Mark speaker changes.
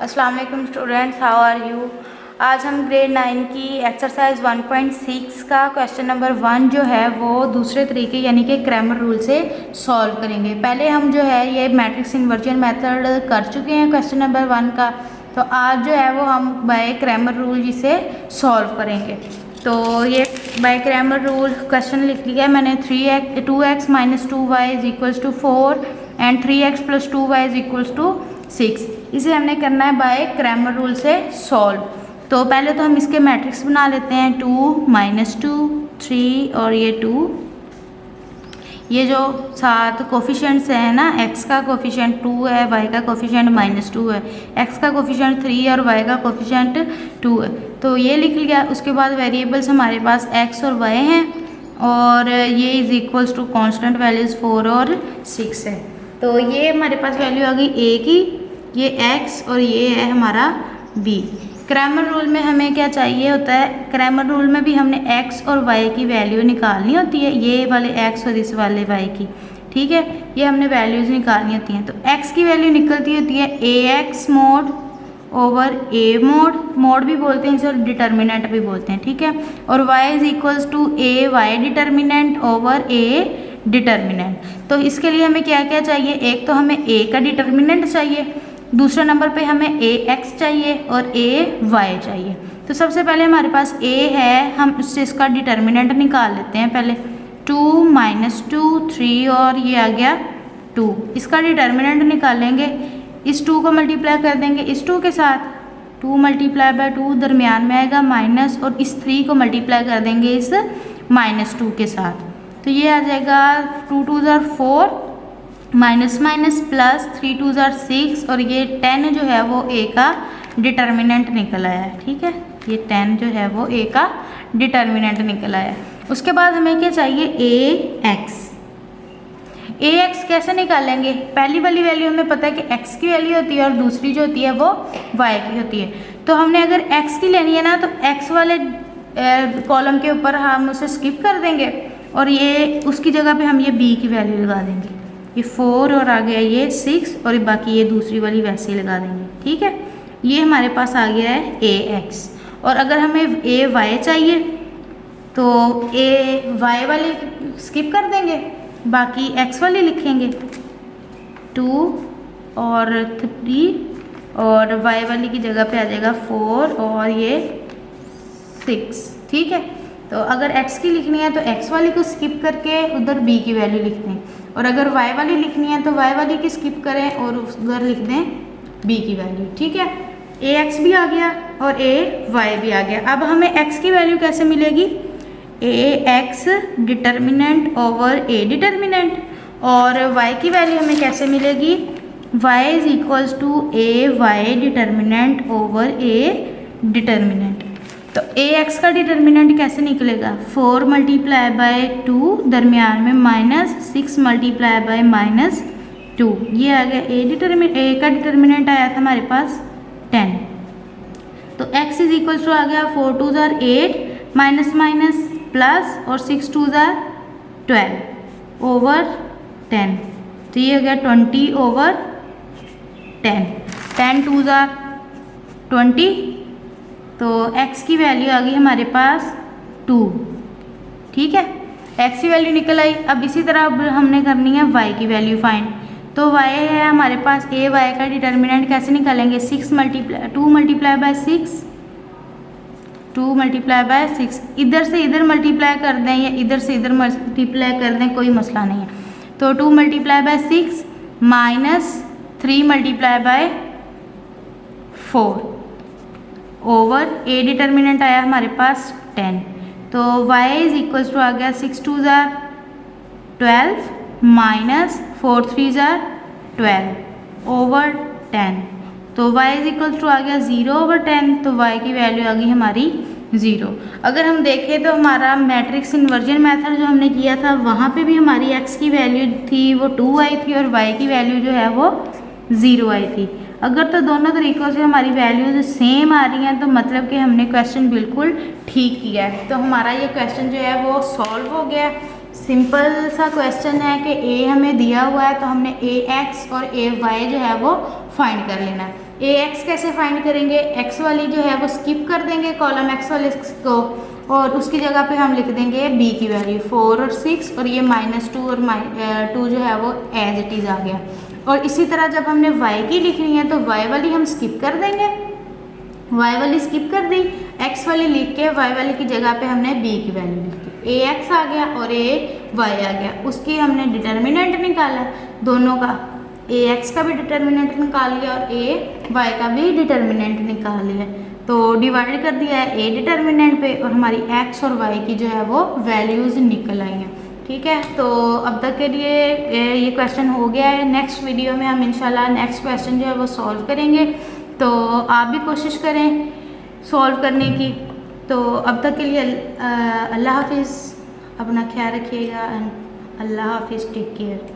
Speaker 1: अस्सलाम वालेकुम students how are you आज हम ग्रेड नाइन की एक्सरसाइज 1.6 का क्वेश्चन नंबर वन जो है, वो दूसरे तरीके यानी कि क्रैमर रूल से सॉल्व करेंगे। पहले हम जो है, ये मैट्रिक्स इन्वर्जन मेथड कर चुके हैं क्वेश्चन नंबर वन का। तो आज जो है, वो हम बाय क्रैमर रूल जिसे सॉल्व करेंगे। तो ये बाय क्रैमर रूल क्वेश्चन लिख लिया है मैंने three X two X minus two Y is equals to four and three X plus two Y is equals to six इसे हमने करना है बाय क्रैमर रूल से सॉल्व तो पहले तो हम इसके मैट्रिक्स बना लेते हैं टू माइनस टू थ्री और ये टू ये जो सात कोफिशेंट्स हैं ना, x का कोफिशेंट टू है, y का कोफिशेंट माइनस टू है. x का कोफिशेंट थ्री और y का कोफिशेंट टू है. तो ये लिख लिया, उसके बाद वेरिएबल्स हमारे पास x और y हैं और ये is equals to constant values four और सिक्स है. तो ये हमारे पास वैल्यू आ गई ए की. ये एक्स और ये है हमारा बी क्रैमर रूल में हमें क्या चाहिए होता है? क्रैमर रूल में भी हमने एक्स और वाई की वैल्यू निकालनी होती है। ये वाले एक्स और इस वाले वाई की। ठीक है? ये हमने वैल्यूज़ निकालनी होती हैं। तो एक्स की वैल्यू निकलती होती है A X mod over A mod mod भी बोलते हैं इसे और डिटर्मिनेंट भी बोलते हैं। ठीक है? और Y is equals to A Y determinant over A determinant तो इसके लिए हमें क्या क्या चाहिए? एक तो हमें ए का डिटर्मिनेंट चाहिए। दूसरे नंबर पे हमें ए एक्स चाहिए और ए वाई चाहिए। तो सबसे पहले हमारे पास ए है, हम उससे इसका डिटर्मिनेंट निकाल लेते हैं पहले। टू माइनस टू, थ्री और ये आ गया टू। इसका डिटर्मिनेंट निकालेंगे। इस टू को मल्टीप्लाई कर देंगे। इस टू के साथ टू मल्टीप्लाई बाय टू दरमियान में आएगा माइनस और इस थ्री को मल्टीप्लाई कर देंगे इस माइनस टू के साथ। तो ये आ जाएगा टू टू ज़र four. Minus minus plus three two ज़ार सिक्स और ये टेन जो है वो ए का डिटर्मिनेंट निकल आया है, ठीक है? ये टेन जो है वो ए का डिटर्मिनेंट निकल आया उसके बाद हमें क्या चाहिए? ए एक्स। ए एक्स कैसे निकालेंगे? पहली वाली वैल्यू हमें पता है कि एक्स की वैल्यू होती है और दूसरी जो होती है वो वाई की होती है। तो हमने अगर एक्स की लेनी है ना तो एक्स वाले कॉलम के ऊपर हम उसे स्किप कर देंगे और ये, उसकी जगह पे हम ये बी की वैल्यू लगा देंगे। ये फोर और आ गया ये सिक्स और बाकी ये दूसरी वाली वैसे ही लगा देंगे, ठीक है? ये हमारे पास आ गया है ए एक्स और अगर हमें ए वाई चाहिए तो ए वाई वाली स्किप कर देंगे, बाकी एक्स वाली लिखेंगे। टू और थ्री और वाई वाली की जगह पे आ जाएगा फोर और ये सिक्स ठीक है? तो अगर एक्स की लिखनी है तो एक्स वाली को स्किप करके उधर बी की वैल्यू लिख दें और अगर y वाली लिखनी है तो y वाली की स्किप करें और उधर लिख दें b की वैल्यू ठीक है? ए एक्स भी आ गया और ए वाई भी आ गया। अब हमें x की वैल्यू कैसे मिलेगी? A X determinant over A determinant और y की वैल्यू हमें कैसे मिलेगी? Y is equals to A Y determinant over A determinant तो ए एक्स का डिटर्मिनेंट कैसे निकलेगा? फोर मल्टीप्लाई बाय टू दरमियान में minus six multiply by minus two ये आ गया ए डिटर्मिन ए का डिटर्मिनेंट आया था हमारे पास टेन तो एक्स इज़ इक्वल टू आ गया फोर टू ज़ार एट माइनस माइनस प्लस और सिक्स टू ज़ार ट्वेल्व ओवर टेन तो ये हो गया twenty over ten ten two ज़ार ट्वेंटी तो x की वैल्यू आ गई हमारे पास टू ठीक है? x की वैल्यू निकल आई। अब इसी तरह अब हमने करनी है y की वैल्यू फाइंड तो y है हमारे पास ए वाई का डिटर्मिनेंट कैसे निकालेंगे? Six multiply two multiply by six two multiply by six इधर से इधर मल्टीप्लाई कर दें या इधर से इधर मल्टीप्लाई कर दें, कोई मसला नहीं है। तो two multiply by six minus three multiply by four over A determinant आया हमारे पास टेन तो y इज़ इक्वल्स टू आ गया सिक्स टू ज़ार ट्वेल्व माइनस फोर थ्री ज़ार ट्वेल्व ओवर टेन तो y इज़ इक्वल्स टू आ गया ज़ीरो ओवर टेन तो y की वैल्यू आ गई हमारी ज़ीरो अगर हम देखें तो हमारा मैट्रिक्स इन्वर्जन मेथड जो हमने किया था, वहाँ पे भी हमारी x की वैल्यू थी, वो टू आई थी और y की वैल्यू जो है वो ज़ीरो आई थी. अगर तो दोनों तरीक़ों से हमारी वैल्यूज़ सेम आ रही हैं तो मतलब कि हमने क्वेश्चन बिल्कुल ठीक किया है। तो हमारा ये क्वेश्चन जो है, वो सॉल्व हो गया सिंपल सा क्वेश्चन है कि ए हमें दिया हुआ है तो हमने ए एक्स और ए वाई जो है, वो फाइंड कर लेना है। ए एक्स कैसे फाइंड करेंगे? एक्स वाली जो है, वो स्किप कर देंगे कॉलम एक्स वाले को, और उसकी जगह पे हम लिख देंगे बी की वैल्यू फोर और सिक्स और ये माइनस टू और माइ टू जो है, वो एज इट इज़ आ गया। और इसी तरह जब हमने वाई की लिखनी है तो वाई वाली हम स्किप कर देंगे। वाई वाली स्किप कर दी। एक्स वाली लिख के वाई वाली की जगह पे हमने बी की वैल्यू लिख ए एक्स आ गया और ए वाई आ गया। उसकी हमने डिटर्मिनेंट निकाला। दोनों का ए एक्स का भी डिटर्मिनेंट निकाल लिया और ए वाई का भी डिटर्मिनेंट निकाल लिया। तो डिवाइड कर दिया है ए डिटर्मिनेंट पे और हमारी एक्स और वाई की जो है वो वैल्यूज़ निकल आई हैं। ठीक है? तो अब तक के लिए ये क्वेश्चन हो गया है। नेक्स्ट वीडियो में हम इंशाल्लाह नेक्स्ट क्वेश्चन जो है वो सॉल्व करेंगे। तो आप भी कोशिश करें सॉल्व करने की। तो अब तक के लिए अल्लाह हाफिज़। अपना ख्याल रखिएगा एंड अल्लाह हाफिज़ टेक केयर